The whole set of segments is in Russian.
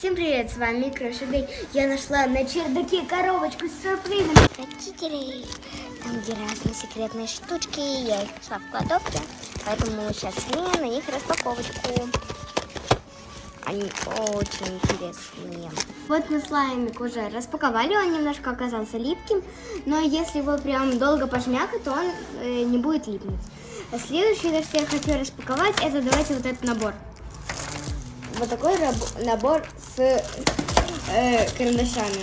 Всем привет, с вами Крошедей. Я нашла на чердаке коробочку с сюрпризом. Родителей, там где разные секретные штучки, я их нашла в кладовке, поэтому мы сейчас снимем на них распаковочку. Они очень интересные. Вот мы слаймик уже распаковали, он немножко оказался липким, но если его прям долго пожмякать, то он э, не будет липнуть. А следующее, что я хочу распаковать, это давайте вот этот набор вот такой набор с э, карандашами.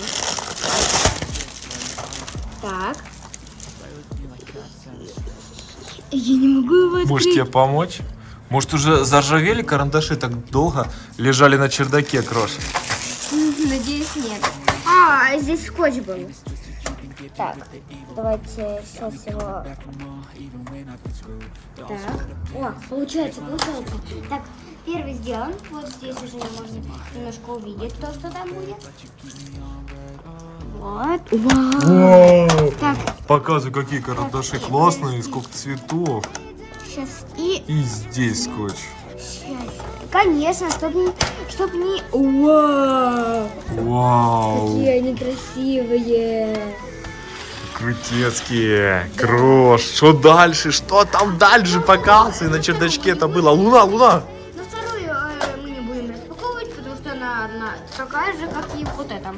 Так. Я не могу его открыть. Может тебе помочь? Может уже заржавели карандаши так долго лежали на чердаке, Крош? Надеюсь, нет. А, здесь скотч был. Так, давайте сейчас его... Так. О, получается, получается. Так, первый сделан. Вот здесь уже можно немножко увидеть то, что там будет. Вот. Вау. Так, Показывай, какие карандаши классные, сколько цветов. сейчас и... И здесь скотч. Сейчас. Конечно, чтоб не... Чтоб не... Вау. Вау, Какие они красивые. крутецкие. Крош, что дальше? Что там дальше? Показывай, на чердачке это было. Луна, луна. Такая же, как и вот эта.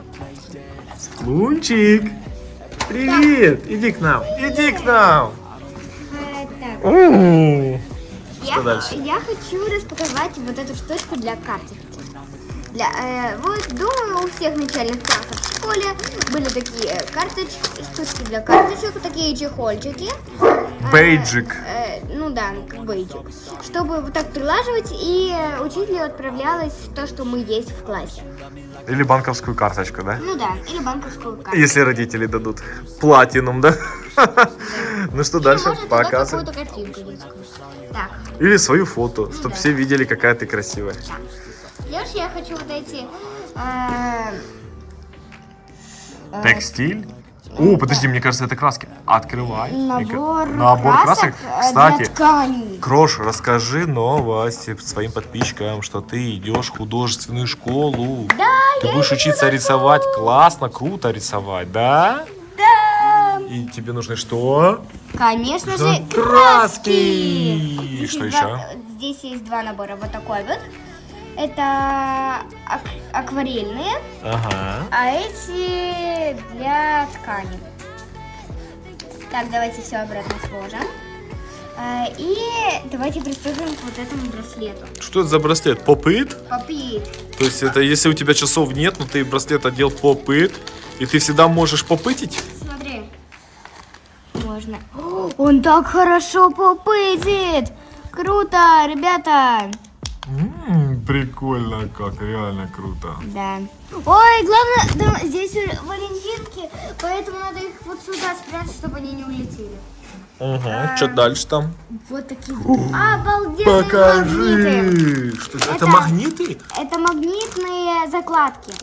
Лунчик, привет. Иди к нам, иди к нам. Э, так. М. Я, Что дальше? я хочу распаковать вот эту штучку для карточки. Для, э, вот, думаю, у всех начальных классов в школе были такие карточки, штучки для карточек, такие чехольчики. Э, Бейджик. э, ну да, как бейджик. Чтобы вот так прилаживать, и э, учителю отправлялось то, что мы есть в классе. Или банковскую карточку, да? Ну да, или банковскую карту. Если родители дадут платинум, да? Ну что дальше? Показывай. Так, Или свою фото, чтобы да. все видели, какая ты красивая. Леш, я хочу вот эти... э, э, Текстиль? О, подожди, мне кажется, это краски. Открывай. Набор, Набор красок. э, Кстати, для тканей. Крош, расскажи новости своим подписчикам, что ты идешь в художественную школу. Да, Ты я будешь учиться на рисовать классно, круто рисовать, да? Да. И тебе нужны что? Конечно Да, же, краски. Здесь Что еще? два- здесь есть два набора. Вот такой вот. Это ак- акварельные, Ага. а эти для ткани. Так, давайте все обратно сложим. Э, И давайте приступим к вот этому браслету. Что это за браслет? Попыт? Попит. То есть это если у тебя часов нет, но ты браслет одел попыт, и ты всегда можешь попытить? Смотри. Можно. О, Он так хорошо попытит. Круто, ребята. М, прикольно как, реально круто. Да. Ой, главное, там, здесь валентинки, поэтому надо их вот сюда спрятать, чтобы они не улетели. Ага, что дальше там? Вот такие обалденные магниты. Что это? Это- Это магниты? Это магнитные закладки.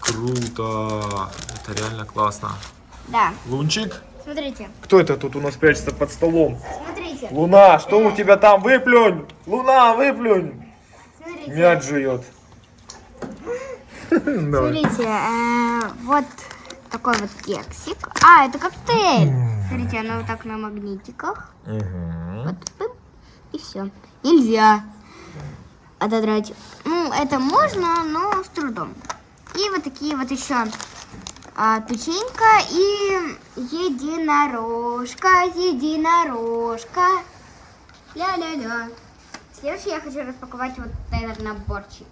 Круто. Это реально классно. Да. Лунчик? Смотрите, Кто это тут у нас прячется под столом? смотрите, Луна, что у тебя там? Выплюнь! Луна, выплюнь! Смотрите. Мяч жует. Смотрите, э, вот такой вот кексик. А, это коктейль. Смотрите, оно вот так на магнитиках. Вот, пым, и все. Нельзя отодрать. Ну, это можно, но с трудом. И вот такие вот еще а, печенька и единорожка, единорожка. Ля-ля-ля. Следующий я хочу распаковать вот этот наборчик.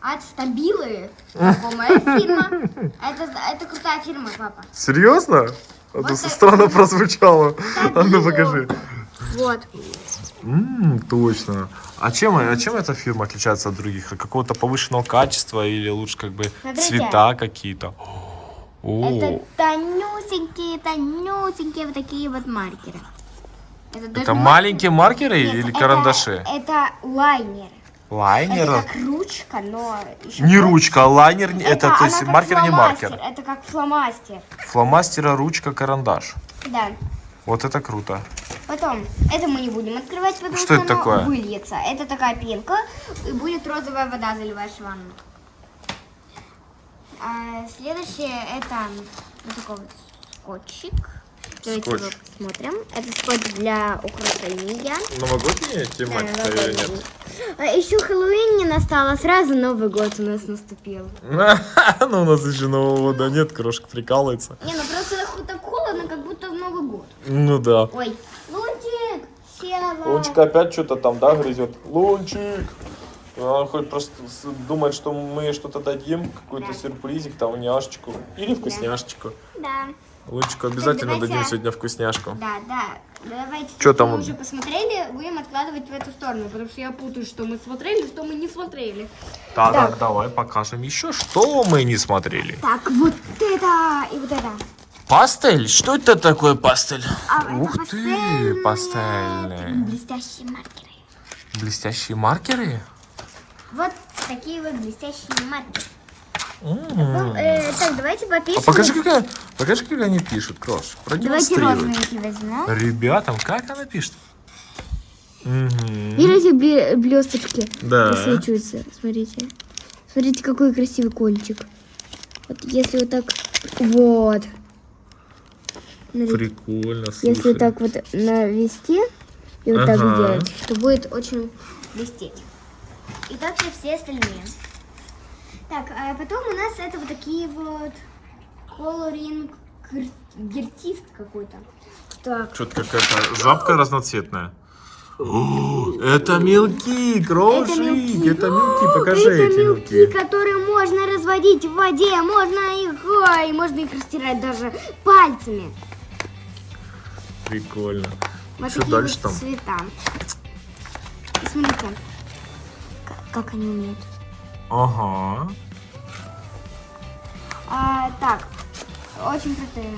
От Стабилы. Знакомая фирма. Это, это крутая фирма, папа. Серьезно? А Вот то так. странно прозвучало. А ну покажи. Вот. М, точно. А чем, а чем эта фирма отличается от других? От какого-то повышенного качества или лучше как бы Смотрите. цвета какие-то? Это тонюсенькие, тонюсенькие вот такие вот маркеры. Это, даже это не маленькие маркеры Нет, или это- карандаши? Это лайнер. Лайнер? Это как ручка, но еще Не больше. ручка, а лайнер, не- это, то есть маркер не фломастер, маркер. Это как фломастер. Фломастера, ручка, карандаш. Да. Вот это круто. Потом, это мы не будем открывать, потому Что что, это такое? выльется. Это такая пенка, и будет розовая вода, заливаешь в ванну. А следующее это вот такой вот скотчик. Давайте Скотч. его посмотрим. Это скотч для украшения. Новогодняя Да, тематика или новогодний. нет? А еще Хэллоуин не настало, сразу Новый год у нас наступил. Ну, у нас еще Нового года нет, крошка прикалывается. Не, ну просто так холодно, как будто в Новый год. Ну да. Ой, Лунтик, села. Лунчик опять что-то там, да, грызет? Лунчик! Он хоть просто думает, что мы что-то дадим, какой-то Да. сюрпризик, там, няшечку или вкусняшечку. Да, Лунчику обязательно давайте. дадим сегодня вкуснячку. да, да. Давайте, если там мы уже посмотрели, будем откладывать в эту сторону, потому что я путаю, что мы смотрели, что мы не смотрели. Да, да, Так. давай покажем еще, что мы не смотрели. Так, вот это и вот это. Пастель? Что это такое пастель? А, это Ух ты, пастельные, пастельные. Блестящие маркеры. Блестящие маркеры? Вот такие вот блестящие маркеры. Ну, э, так, давайте попишем. А покажи, как, они- покажи, как они пишут, Крош. Давайте розовенький возьмем. Ребятам, как она пишет? Мгм. Видите, блесточки Да. просвечиваются. Смотрите. Смотрите, какой красивый кончик. Вот если вот так... Вот. Смотрите. Прикольно, Если слушай. вот так вот навести и вот так Ага. сделать, то будет очень блестеть. И также все остальные. Так, а потом у нас это вот такие вот колоринг гер- гертист какой-то. Так, Что-то какая-то жабка разноцветная. О, это мелки, крошик, это мелки, покажи это эти мелки, мелки. которые можно разводить в воде, можно их, ой, можно их растирать даже пальцами. Прикольно. Вот Что дальше вот там? цвета. Смотрите, как они умеют. Ага. А, так, очень крутые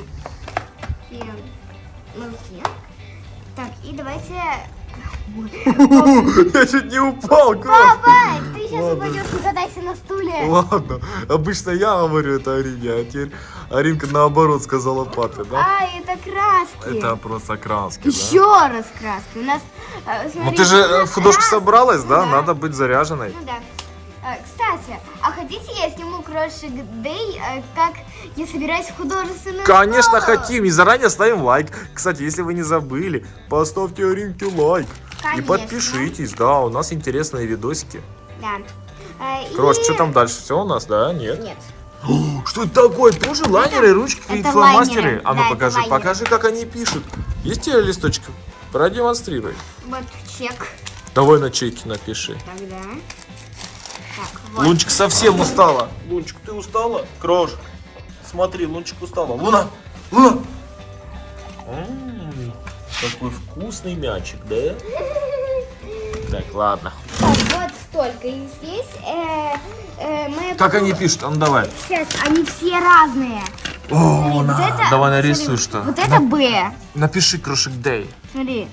мелки. Так, и давайте... Я чуть не упал. Папа, ты сейчас упадешь, не катайся на стуле. Ладно, обычно я говорю это Арине, а теперь Аринка наоборот сказала папе, да? А, это краски. Это просто краски? Еще раз краски. У нас, э, Ну ты же у э, собралась? Да. Надо быть заряженной. Ну да. А хотите я сниму крошек Дэй, э, как я собираюсь в художественную Конечно, школу? хотим. И заранее ставим лайк. Кстати, если вы не забыли, поставьте Аринке лайк. И Конечно. подпишитесь, да, у нас интересные видосики. Да. Э, Крош, и- что там дальше? Все у нас, да? Нет? Нет. Что это такое? Тоже лайнеры, ручки и это фломастеры? лайнеры. А ну Да, покажи, покажи, как они пишут. Есть у тебя листочек? Продемонстрируй. Вот чек. Давай на чеке напиши. Тогда. Вот. Лунчик совсем устала. Лунчик, ты устала? Крош, смотри, Лунчик устала. Луна, Луна. Какой вкусный мячик, да? Так, ладно. Так, вот столько. И здесь э, э, мы... Как они пишут? А ну давай. Сейчас, они все разные. О, Вот на. это- Давай смотри, нарисуй что. Вот это Б. Напиши крошек Дэй. Смотри.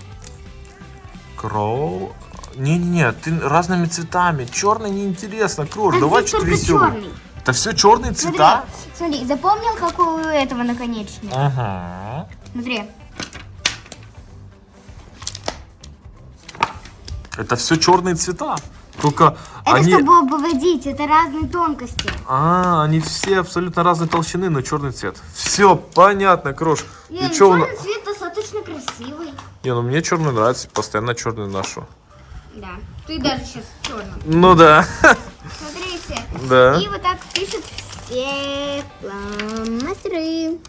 Кроу. Не-не-не, ты разными цветами. Черный неинтересно. Крош, Так давай что-то веселое. Это все черные Смотри, цвета? смотри, запомнил, какой у этого наконечник? Ага. Смотри. Это все черные цвета. Только Это они... чтобы обводить, это разные тонкости. А, они все абсолютно разной толщины, но черный цвет. Все, понятно, Крош. Не, И черный цвет достаточно красивый. Не, ну мне черный нравится, постоянно черный ношу. Да. Ты даже сейчас черным. Ну да. Смотрите. Да. И вот так пишут все фломастеры.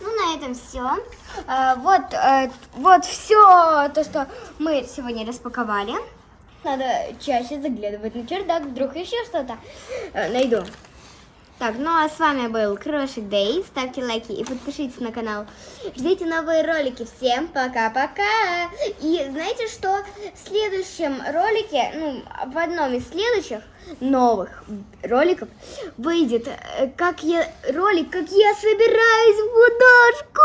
Ну, на этом все. вот, э, вот все то, что мы сегодня распаковали. Надо чаще заглядывать на чердак, вдруг еще что-то э, найду. Так, ну а с вами был Крошик Дэй. Ставьте лайки и подпишитесь на канал. Ждите новые ролики. Всем пока-пока. И знаете что? В следующем ролике, ну, в одном из следующих новых роликов выйдет э, как я ролик, как я собираюсь в художку.